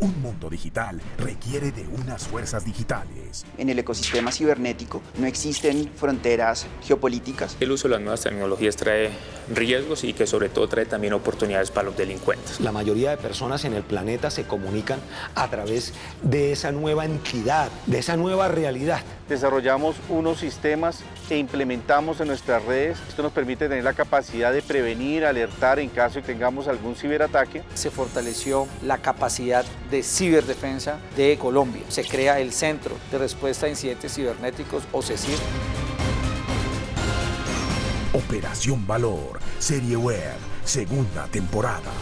Un mundo digital requiere de unas fuerzas digitales. En el ecosistema cibernético no existen fronteras geopolíticas. El uso de las nuevas tecnologías trae riesgos y que sobre todo trae también oportunidades para los delincuentes. La mayoría de personas en el planeta se comunican a través de esa nueva entidad, de esa nueva realidad. Desarrollamos unos sistemas que implementamos en nuestras redes. Esto nos permite tener la capacidad de prevenir, alertar en caso de que tengamos algún ciberataque. Se fortaleció la capacidad de ciberdefensa de Colombia. Se crea el Centro de Respuesta a Incidentes Cibernéticos, o CECIR. Operación Valor, serie web, segunda temporada.